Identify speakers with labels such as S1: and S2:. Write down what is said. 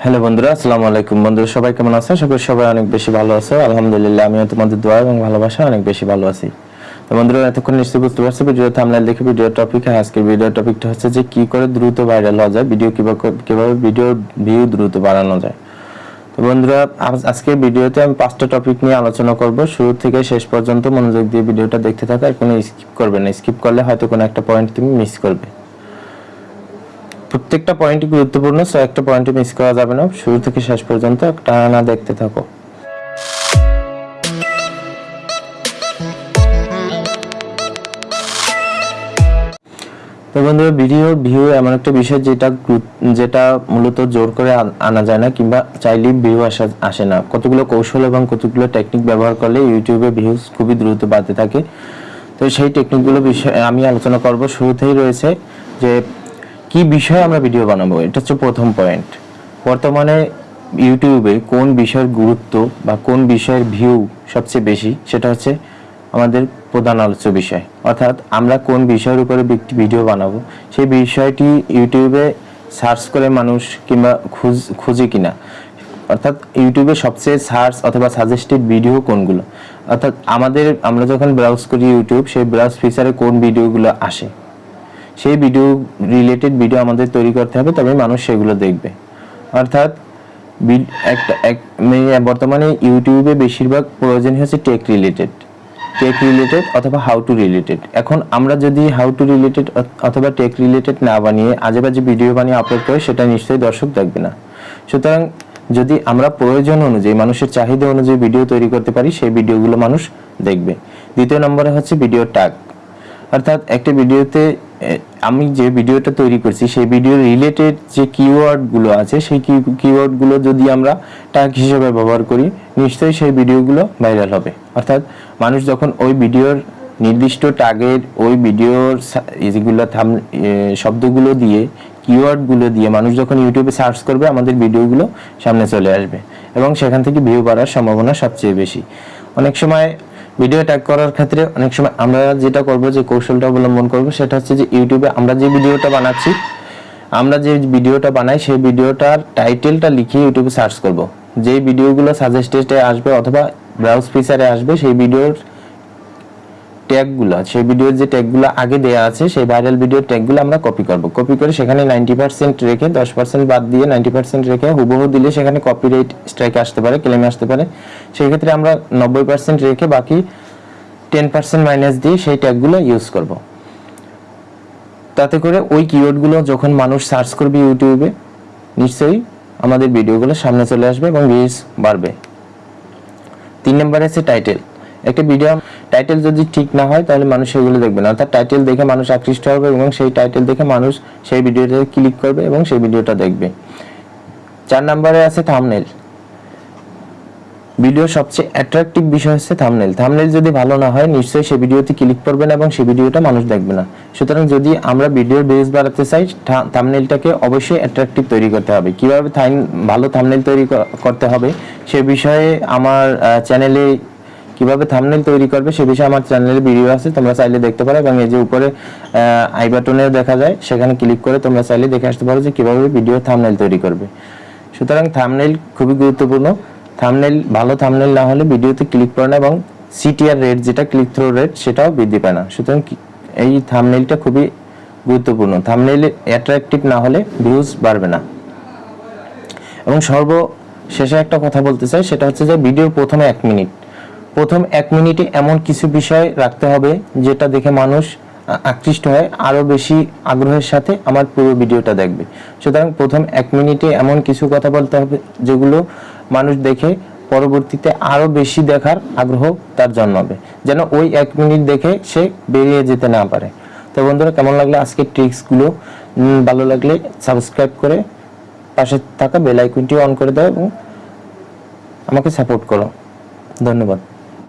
S1: Hello বন্ধুরা, আসসালামু আলাইকুম। বন্ধুরা, সবাই কেমন আছো আশা সবাই অনেক বেশি ভালো আছো। আলহামদুলিল্লাহ, আমিও তোমাদের দোয়া এবং ভালোবাসা অনেক বেশি ভালো আছি। তো বন্ধুরা, এতক্ষণ নিশ্চয়ই বুঝতে পারছ ভিডিও থামলাইল দেখে ভিডিও টপিক আজকের ভিডিও টপিকটা হচ্ছে যে কি করে দ্রুত ভাইরাল হওয়া যায় ভিডিও কীভাবে কীভাবে ভিডিও ভিউ দ্রুত বাড়ানো যায়। তো বন্ধুরা, আজ- আজকের ভিডিওতে আমি পাঁচটা টপিক নিয়ে আলোচনা করব। শুরু থেকে শেষ পর্যন্ত মনোযোগ দিয়ে ভিডিওটা দেখতে থাকো, আর কোনো স্কিপ করবে না। স্কিপ করলে হয়তো কোনো একটা পয়েন্ট তুমি মিস করবে। প্রত্যেকটা পয়েন্টই গুরুত্বপূর্ণ সো একটা পয়েন্টে মিস করা যাবে না। শুরু থেকে শেষ পর্যন্ত টানা দেখতে থাকো। তো বন্ধুরা ভিডিওর ভিউ এমন একটা বিষয় যেটা যেটা মূলত জোর করে আনা যায় না, কিংবা চাইলেই ভিউ আসা, আসে না। কতগুলো কৌশল এবং কতগুলো টেকনিক ব্যবহার করলে ইউটিউবে ভিউজ খুবই দ্রুত বাড়তে থাকে। তো সেই টেকনিকগুলো বিষয়ে আমি আলোচনা করব। শুরুতেই রয়েছে যে কি বিষয়ে আমরা ভিডিও বানাবো? এটা হচ্ছে প্রথম পয়েন্ট বর্তমানে ইউটিউবে কোন বিষয়ের গুরুত্ব বা কোন বিষয়ের ভিউ সবচেয়ে বেশি, সেটা হচ্ছে আমাদের প্রধান আলোচ্য বিষয়। অর্থাৎ আমরা কোন বিষয়ের উপরে ভিডিও বানাবো? সেই বিষয়টি ইউটিউবে সার্চ করে মানুষ কিংবা খুঁজ খুঁজে কিনা। অর্থাৎ ইউটিউবে সবচেয়ে সার্চ অথবা সাজেস্টেড ভিডিও কোনগুলো? অর্থাৎ আমাদের আমরা যখন ব্রাউজ করি ইউটিউব, সেই ব্রাউজ ফিচারে কোন ভিডিওগুলো আসে? সেই ভিডিও রিলেটেড ভিডিও আমাদের তৈরি করতে হবে তবে মানুষ সেগুলো দেখবে। অর্থাৎ একটা, এক- মানে বর্তমানে ইউটিউবে বেশিরভাগ প্রয়োজন হচ্ছে টেক রিলেটেড টেক রিলেটেড অথবা হাউ টু রিলেটেড এখন আমরা যদি হাউ টু রিলেটেড অথবা টেক রিলেটেড না বানিয়ে আজেবাজে ভিডিও বানিয়ে আপলোড করি, সেটা নিশ্চয়ই দর্শক দেখবে না। সুতরাং যদি আমরা প্রয়োজন অনুযায়ী, মানুষের চাহিদা অনুযায়ী ভিডিও তৈরি করতে পারি, সেই ভিডিওগুলো মানুষ দেখবে। দ্বিতীয় নম্বরে হচ্ছে ভিডিও ট্যাগ অর্থাৎ একটা ভিডিওতে আমি যে ভিডিওটা তৈরি করছি, সেই ভিডিও রিলেটেড যে কিওয়ার্ডগুলো আছে, সেই কিওয়ার্ডগুলো যদি আমরা ট্যাগ হিসেবে ব্যবহার করি, নিশ্চয়ই সেই ভিডিওগুলো ভাইরাল হবে। অর্থাৎ মানুষ যখন ওই ভিডিওর নির্দিষ্ট ট্যাগের ওই ভিডিওর যেগুলো থাম শব্দগুলো দিয়ে কিওয়ার্ডগুলো দিয়ে মানুষ যখন ইউটিউবে সার্চ করবে, আমাদের ভিডিওগুলো সামনে চলে আসবে এবং সেখান থেকে ভিউ বাড়ার সম্ভাবনা সবচেয়ে বেশি। অনেক সময় ভিডিও ট্যাগ করার ক্ষেত্রে অনেক সময় আমরা যেটা করব, যে কৌশলটা অবলম্বন করব, সেটা হচ্ছে যে ইউটিউবে আমরা যে ভিডিওটা বানাচ্ছি, আমরা যে ভিডিওটা বানাই, সেই ভিডিওটার টাইটেলটা লিখে ইউটিউবে সার্চ করব। যেই ভিডিওগুলো সাজেস্টেডে আসবে অথবা ব্রাউজ ফিচারে আসবে, সেই ভিডিওর ট্যাগগুলো সেই ভিডিওর যে ট্যাগগুলো আগে দেয়া আছে, সেই ভাইরাল ভিডিওর ট্যাগগুলো আমরা কপি করব। কপি করে সেখানে নাইনটি পার্সেন্ট রেখে, দশ পার্সেন্ট বাদ দিয়ে নাইনটি পার্সেন্ট রেখে হুবহু দিলে সেখানে কপিরাইট স্ট্রাইক আসতে পারে ক্লেম আসতে পারে। সেই ক্ষেত্রে আমরা নব্বই পার্সেন্ট রেখে বাকি টেন পার্সেন্ট মাইনাস দিয়ে সেই ট্যাগগুলো ইউজ করব। তাতে করে ওই কিওয়ার্ডগুলো যখন মানুষ সার্চ করবে ইউটিউবে নিশ্চয়ই আমাদের ভিডিওগুলো সামনে চলে আসবে এবং ভিউজ বাড়বে। তিন নম্বরে আছে টাইটেল একটা ভিডিও টাইটেল যদি ঠিক না হয়, তাহলে মানুষ সেগুলো দেখবে না। অর্থাৎ টাইটেল দেখে মানুষ আকৃষ্ট হবে এবং সেই টাইটেল দেখে মানুষ সেই ভিডিওতে ক্লিক করবে এবং সেই ভিডিওটা দেখবে। চার নম্বরে আছে থামনেল ভিডিওর সবচেয়ে অ্যাট্রাকটিভ বিষয় হচ্ছে থামনেল থামনেল যদি ভালো না হয়, নিশ্চয়ই সেই ভিডিওতে ক্লিক করবে না এবং সেই ভিডিওটা মানুষ দেখবে না। সুতরাং যদি আমরা ভিডিওর বেস বাড়াতে চাই থামনেলটাকে অবশ্যই অ্যাট্রাকটিভ তৈরি করতে হবে। কীভাবে ভালো থামনেল তৈরি করতে হবে, সে বিষয়ে আমার চ্যানেলে কীভাবে থামনেল তৈরি করবে সে বিষয়ে আমার চ্যানেলে ভিডিও আছে, তোমরা চাইলে দেখতে পারো এবং এই যে উপরে আই বাটনেও দেখা যায়, সেখানে ক্লিক করে তোমরা চাইলে দেখে আসতে পারো যে কীভাবে ভিডিও থামনেল তৈরি করবে। সুতরাং থামনেল খুবই গুরুত্বপূর্ণ। থামনেল ভালো থামনেল না হলে ভিডিওতে ক্লিক করে না এবং সিটিআর রেট যেটা ক্লিক থ্রো রেট সেটাও বৃদ্ধি পায় না। সুতরাং এই থামনেলটা খুবই গুরুত্বপূর্ণ। থামনেল অ্যাট্রাকটিভ না হলে ভিউজ বাড়বে না। এবং সর্বশেষে একটা কথা বলতে চাই, সেটা হচ্ছে যে ভিডিওর প্রথমে এক মিনিট প্রথম এক মিনিটে এমন কিছু বিষয় রাখতে হবে যেটা দেখে মানুষ আকৃষ্ট হয়, আরও বেশি আগ্রহের সাথে আমার পুরো ভিডিওটা দেখবে। সুতরাং প্রথম এক মিনিটে এমন কিছু কথা বলতে হবে যেগুলো মানুষ দেখে পরবর্তীতে আরও বেশি দেখার আগ্রহ তার জন্মাবে যেন ওই এক মিনিট দেখে সে বেরিয়ে যেতে না পারে। তো বন্ধুরা, কেমন লাগল আজকের ট্রিক্সগুলো? ভালো লাগলে সাবস্ক্রাইব করে পাশে থাকা বেল আইকনটি অন করে দাও এবং আমাকে সাপোর্ট করো। ধন্যবাদ।